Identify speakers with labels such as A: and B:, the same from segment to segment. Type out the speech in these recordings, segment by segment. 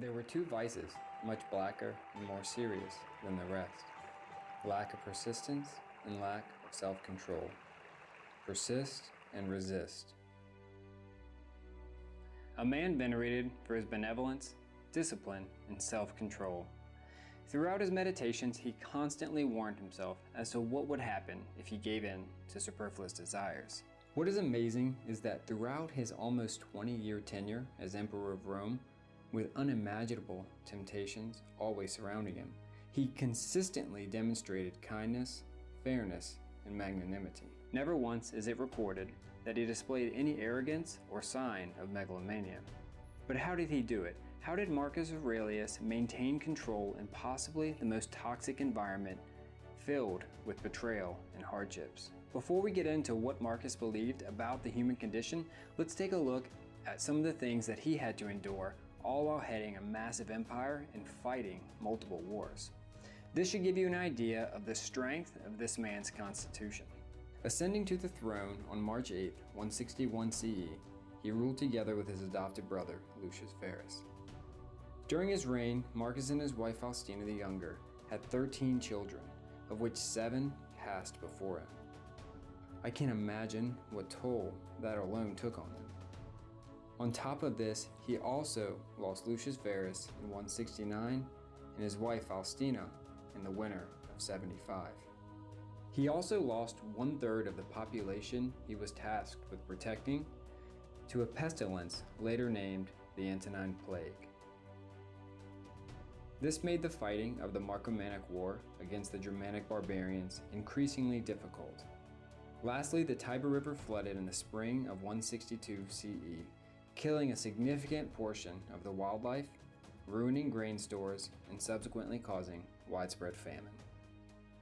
A: There were two vices, much blacker and more serious than the rest. Lack of persistence and lack of self-control. Persist and resist. A man venerated for his benevolence, discipline, and self-control. Throughout his meditations, he constantly warned himself as to what would happen if he gave in to superfluous desires. What is amazing is that throughout his almost 20-year tenure as Emperor of Rome, with unimaginable temptations always surrounding him, he consistently demonstrated kindness, fairness, and magnanimity. Never once is it recorded that he displayed any arrogance or sign of megalomania. But how did he do it? How did Marcus Aurelius maintain control in possibly the most toxic environment filled with betrayal and hardships? Before we get into what Marcus believed about the human condition, let's take a look at some of the things that he had to endure all while heading a massive empire and fighting multiple wars. This should give you an idea of the strength of this man's constitution. Ascending to the throne on March 8, 161 CE, he ruled together with his adopted brother, Lucius Verus. During his reign, Marcus and his wife Faustina the Younger had 13 children, of which seven passed before him. I can't imagine what toll that alone took on him. On top of this, he also lost Lucius Verus in 169 and his wife Faustina in the winter of 75. He also lost one-third of the population he was tasked with protecting to a pestilence later named the Antonine Plague. This made the fighting of the Marcomannic War against the Germanic barbarians increasingly difficult. Lastly, the Tiber River flooded in the spring of 162 CE, killing a significant portion of the wildlife, ruining grain stores, and subsequently causing widespread famine.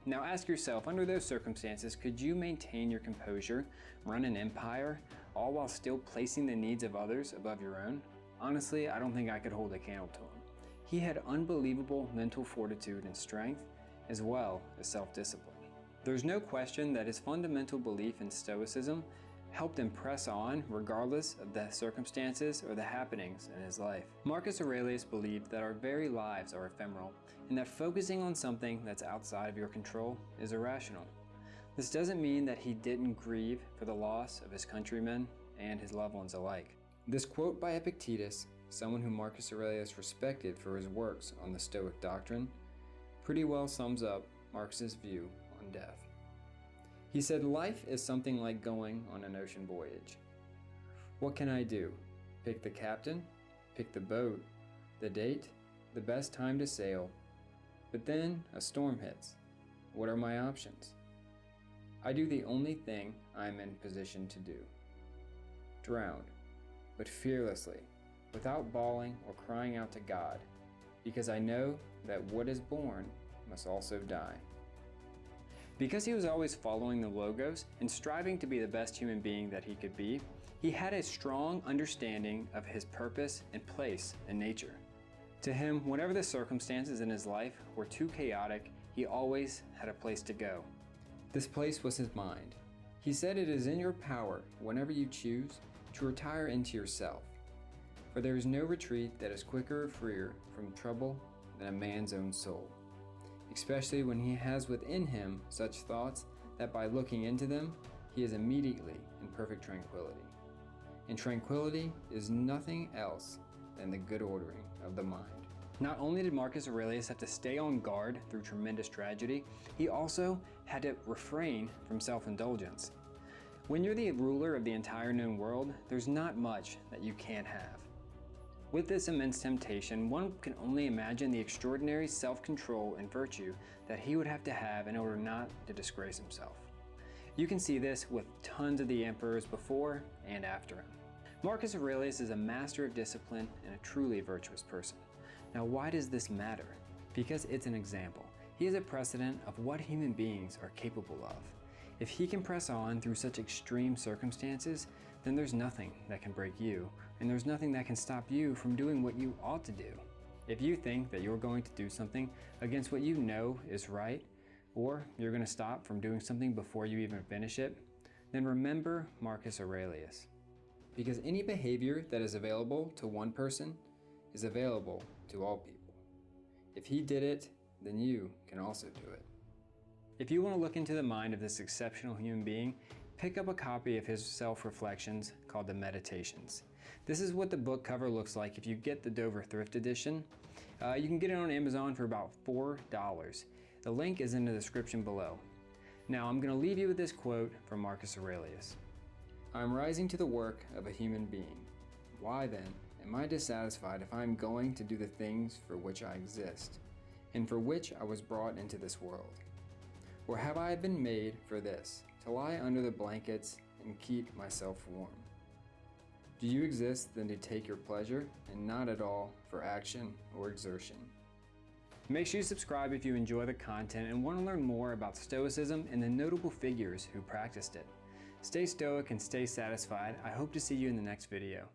A: Now ask yourself, under those circumstances, could you maintain your composure, run an empire, all while still placing the needs of others above your own? Honestly, I don't think I could hold a candle to him. He had unbelievable mental fortitude and strength, as well as self-discipline. There's no question that his fundamental belief in Stoicism helped him press on regardless of the circumstances or the happenings in his life. Marcus Aurelius believed that our very lives are ephemeral and that focusing on something that's outside of your control is irrational. This doesn't mean that he didn't grieve for the loss of his countrymen and his loved ones alike. This quote by Epictetus someone who Marcus Aurelius respected for his works on the Stoic doctrine, pretty well sums up Marcus's view on death. He said, life is something like going on an ocean voyage. What can I do? Pick the captain, pick the boat, the date, the best time to sail, but then a storm hits. What are my options? I do the only thing I am in position to do. Drown, but fearlessly, without bawling or crying out to God, because I know that what is born must also die. Because he was always following the Logos and striving to be the best human being that he could be, he had a strong understanding of his purpose and place in nature. To him, whenever the circumstances in his life were too chaotic, he always had a place to go. This place was his mind. He said it is in your power, whenever you choose, to retire into yourself, for there is no retreat that is quicker or freer from trouble than a man's own soul, especially when he has within him such thoughts that by looking into them, he is immediately in perfect tranquility. And tranquility is nothing else than the good ordering of the mind. Not only did Marcus Aurelius have to stay on guard through tremendous tragedy, he also had to refrain from self-indulgence. When you're the ruler of the entire known world, there's not much that you can't have. With this immense temptation, one can only imagine the extraordinary self-control and virtue that he would have to have in order not to disgrace himself. You can see this with tons of the emperors before and after him. Marcus Aurelius is a master of discipline and a truly virtuous person. Now why does this matter? Because it's an example. He is a precedent of what human beings are capable of. If he can press on through such extreme circumstances, then there's nothing that can break you, and there's nothing that can stop you from doing what you ought to do. If you think that you're going to do something against what you know is right, or you're going to stop from doing something before you even finish it, then remember Marcus Aurelius. Because any behavior that is available to one person is available to all people. If he did it, then you can also do it. If you want to look into the mind of this exceptional human being, pick up a copy of his self reflections called The Meditations. This is what the book cover looks like if you get the Dover Thrift Edition. Uh, you can get it on Amazon for about $4. The link is in the description below. Now I'm going to leave you with this quote from Marcus Aurelius I'm rising to the work of a human being. Why then am I dissatisfied if I am going to do the things for which I exist, and for which I was brought into this world? Or have I been made for this, to lie under the blankets and keep myself warm? Do you exist then to take your pleasure, and not at all for action or exertion? Make sure you subscribe if you enjoy the content and want to learn more about Stoicism and the notable figures who practiced it. Stay stoic and stay satisfied. I hope to see you in the next video.